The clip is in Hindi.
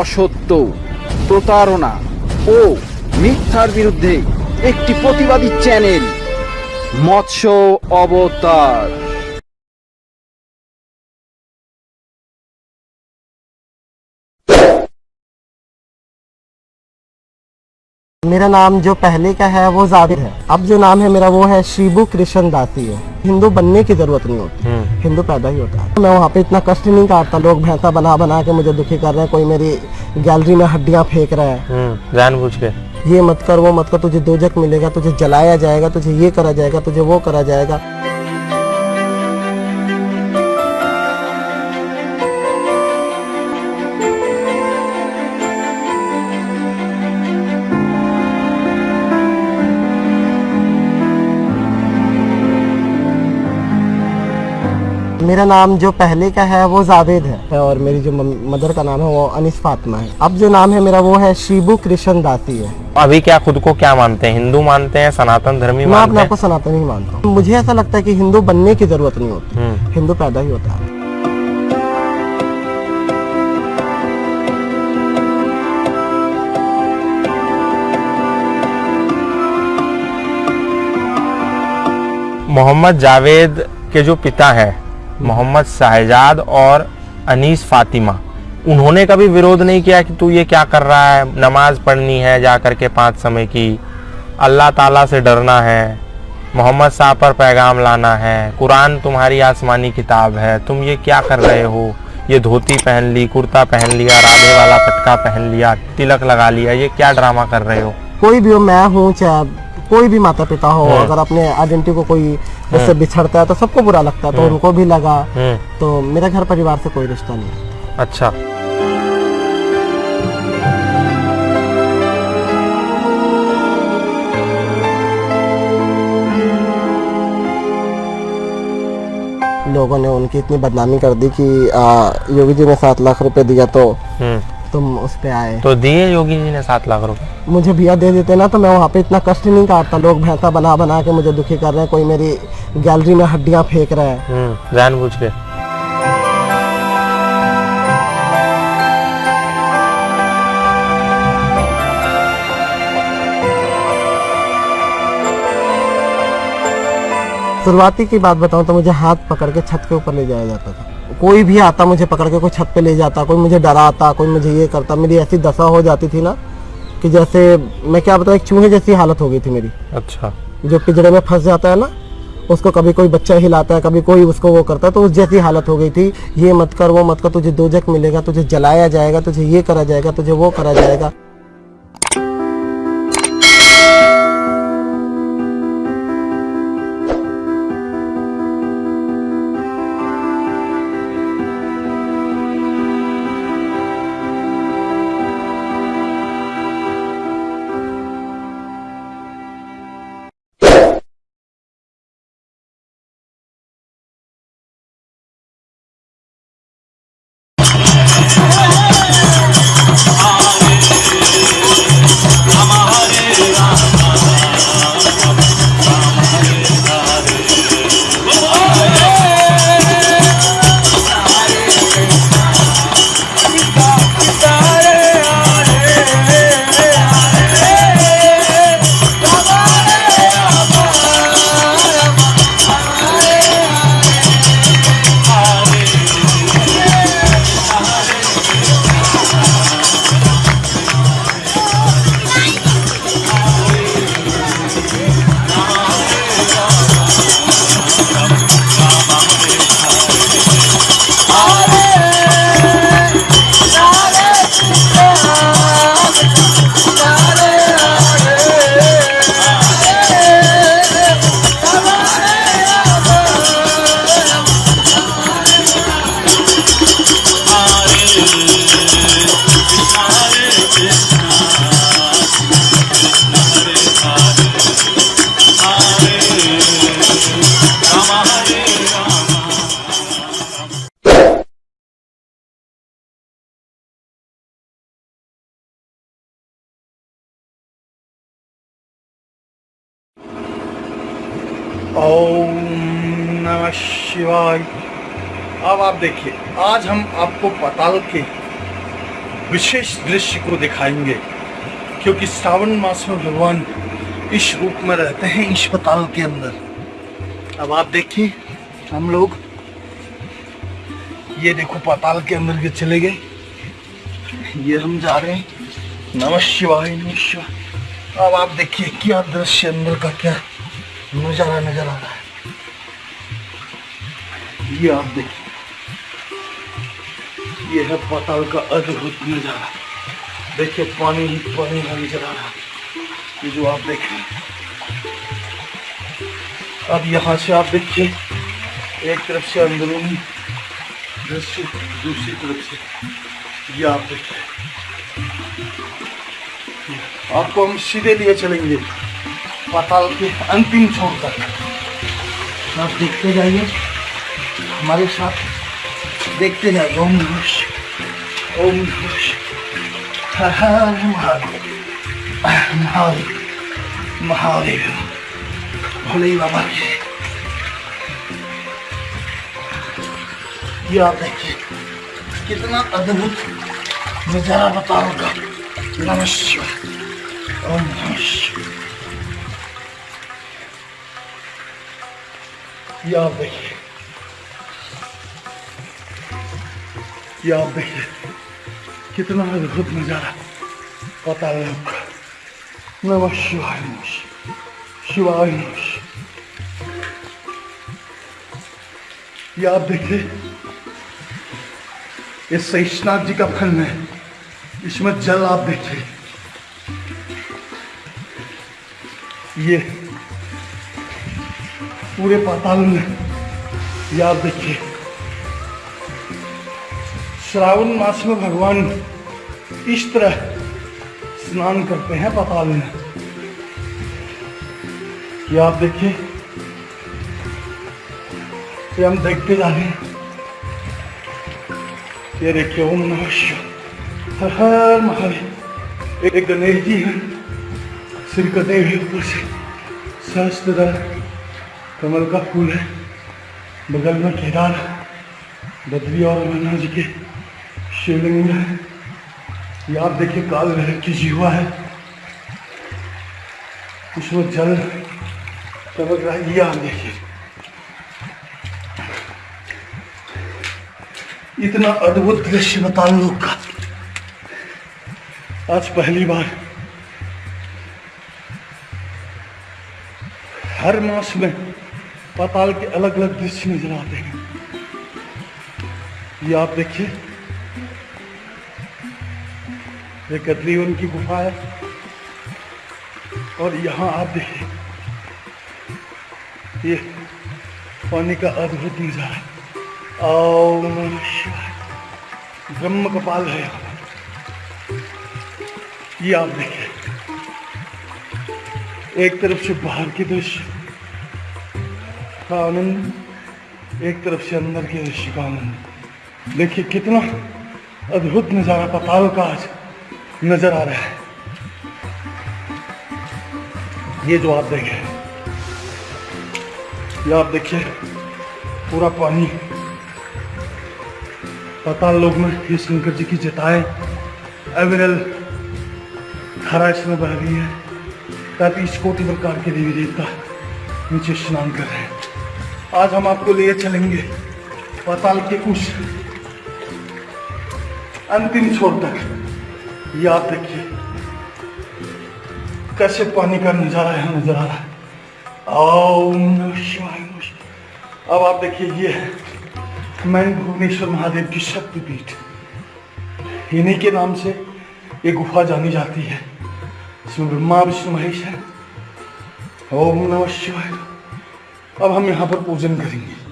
অসত্য প্রতারণা ও মিথ্যার বিরুদ্ধে একটি প্রতিবাদী চ্যানেল মৎস্য অবতার। मेरा नाम जो पहले का है वो जाविर है। अब जो नाम है मेरा वो है शिबू कृष्ण दासी है। हिंदू बनने की ज़रूरत नहीं होती। हिंदू पैदा ही होता है। मैं वहाँ पे इतना कष्ट नहीं काटता लोग भैंसा बना बना के मुझे दुखी कर रहे हैं। कोई मेरी गैलरी में हड्डियाँ फेंक रहा है। जान जानबूझ के। ये मत कर वो मत कर। तुझे दोजक मिलेगा तुझे जलाया जाएगा तुझे ये करा जाएगा तुझे वो करा जाएगा। मेरा नाम जो पहले का है वो जावेद है। और मेरी जो मदर का नाम है वो अनिस फातिमा है। अब जो नाम है मेरा वो है शिबू कृष्ण दासी है। अभी क्या खुद को क्या मानते हैं? हिंदू मानते हैं सनातन धर्मी मैं अपने मानते आप को सनातन ही मानता हूँ। मुझे ऐसा लगता है कि हिंदू बनने की ज़रूरत नहीं होती। हम्म, हिंदू पैदा ही होता है। मोहम्मद जावेद के जो पिता हैं मोहम्मद शाहजाद और अनीस फातिमा। उन्होंने कभी विरोध नहीं किया कि तू ये क्या कर रहा है? नमाज़ पढ़नी है जा कर के पाँच समय की। अल्लाह ताला से डरना है। मोहम्मद साहब पर पैगाम लाना है। कुरान तुम्हारी आसमानी किताब है। तुम ये क्या कर रहे हो? ये धोती पहन ली, कुर्ता पहन लिया, राधे वाला पटका पहन लिया, तिलक लगा लिया, ये क्या ड्रामा कर रहे हो? कोई भी हो, मैं हूँ चाहे कोई भी माता पिता हो। हम्म। अगर अपने आइडेंटिटी को कोई इससे बिछड़ता है तो सबको बुरा लगता है तो उनको भी लगा। तो मेरे घर परिवार से कोई रिश्ता नहीं अच्छा। लोगों ने उनकी इतनी बदनामी कर दी कि योगी जी ने सात लाख रुपए दिया तो तुम उस पे आए। तो दिए योगी जी ने सात लाख रुपए? मुझे भैया दे देते ना तो मैं वहाँ पे इतना कष्ट नहीं काटता। लोग भैंसा बना बना के मुझे दुखी कर रहे हैं कोई मेरी गैलरी में हड्डियाँ फेंक रहा है। हम्म जानबूझ के। शुरुआती की बात बताऊँ तो मुझे हाथ पकड़ के छत के ऊपर ले जाया जाता था। कोई भी आता मुझे पकड़ के कोई छत पे ले जाता कोई मुझे डराता कोई मुझे ये करता मेरी ऐसी दशा हो जाती थी ना कि जैसे मैं क्या बताऊँ एक चूहे जैसी हालत हो गई थी मेरी। अच्छा। जो पिंजड़े में फंस जाता है ना उसको कभी कोई बच्चा हिलाता है कभी कोई उसको वो करता है तो उस जैसी हालत हो गई थी ये मत कर वो मत कर तुझे दो दोजक मिलेगा तुझे जलाया जाएगा तुझे ये करा जाएगा तुझे वो करा जाएगा। ओम शिवाय। अब आप देखिए, आज हम आपको पताल के विशेष दृश्य को दिखाएँगे, क्योंकि श्रावण मास में भगवान इस रूप में रहते हैं, इस पताल के अंदर। अब आप देखिए, हम लोग, ये देखो पाताल के अंदर के चले गए। ये हम जा रहे हैं। नमः शिवाय नमः शिवाय। अब आप देखिए, क्या दृश्य अंदर का क्या नज़ारा, नज़र आ रहा है। ये आप देखिए। ये है पाताल का अद्भुत नज़ारा। देखिए, पानी ही पानी का नज़र। आ रहा है ये जो आप देख रहे हैं अब यहाँ से आप देखिए, एक तरफ़ से अंदरूनी दृश्य, दूसरी तरफ़ से ये आप देखिए। आपको हम सीधे लिए चलेंगे पाताल के अंतिम छोर तक। आप देखते जाइए, हमारे साथ देखते जाइए। ओम नमः ओम नमः महादेव महादेव महादेव। भोले बाबा की ये आप देखिए कितना अद्भुत नज़ारा बताओ का नमः शिवाय ओम नमः शिवाय ये आप देखिए ये आप देखिए कितना अद्भुत नज़ारा पता है आपका नमः शिवाय नमः शिवाय, शिवाय नमः ये आप देखिए ये शेषनाथ जी का फल है इसमें जल आप देखिए। ये पूरे पाताल में ये आप देखिए। श्रावण मास में भगवान इस तरह स्नान करते हैं पाताल में। ये आप देखिए ये हम देखते जा रहे हैं। ये देखिए, ओम नमः शिवाय। हर हर महादेव। एक- गणेश जी हैं। श्री कदेव है ऊपर से सहस्त्र कमल का फूल है। बगल में केदार बद्री और अमरनाथ जी के शिवलिंग है। ये आप देखिए, काल भैरव की जीवा है। उसमें जल टपक रहा है ये आप देखिए। इतना अद्भुत दृश्य बता लोग का। आज पहली बार। हर मास में पाताल के अलग अलग दृश्य नज़र आते हैं। ये आप देखिए। ये कतलीवन की गुफा है। और यहाँ आप देखिए। ये पानी का अद्भुत नज़ारा। ब्रह्म कपाल है। ये आप देखिए। एक तरफ़ से बाहर के दृश्य का आनंद एक तरफ़ से अंदर के दृश्य का आनंद देखिए कितना अद्भुत नज़ारा पताल का आज नज़र आ रहा है। ये जो आप देखें, ये आप देखिए, पूरा पानी पाताल लोक में ये शंकर जी की जटाएँ एवरल धारा इसमें बह रही है। तैतीस कोटि प्रकार के देवी देवता नीचे स्नान कर रहे हैं। आज हम आपको लिए चलेंगे पाताल के उस अंतिम छोर तक ये आप देखिए कैसे पानी का नज़ारा है नज़र आ रहा है। शिवाय। अब आप देखिए, ये है मैं भुवनेश्वर महादेव की शक्तिपीठ, इन्हीं के नाम से ये गुफा जानी जाती है। इसमें ब्रह्मा, विष्णु महेश है। ओम नमः शिवाय। अब हम यहाँ पर पूजन करेंगे।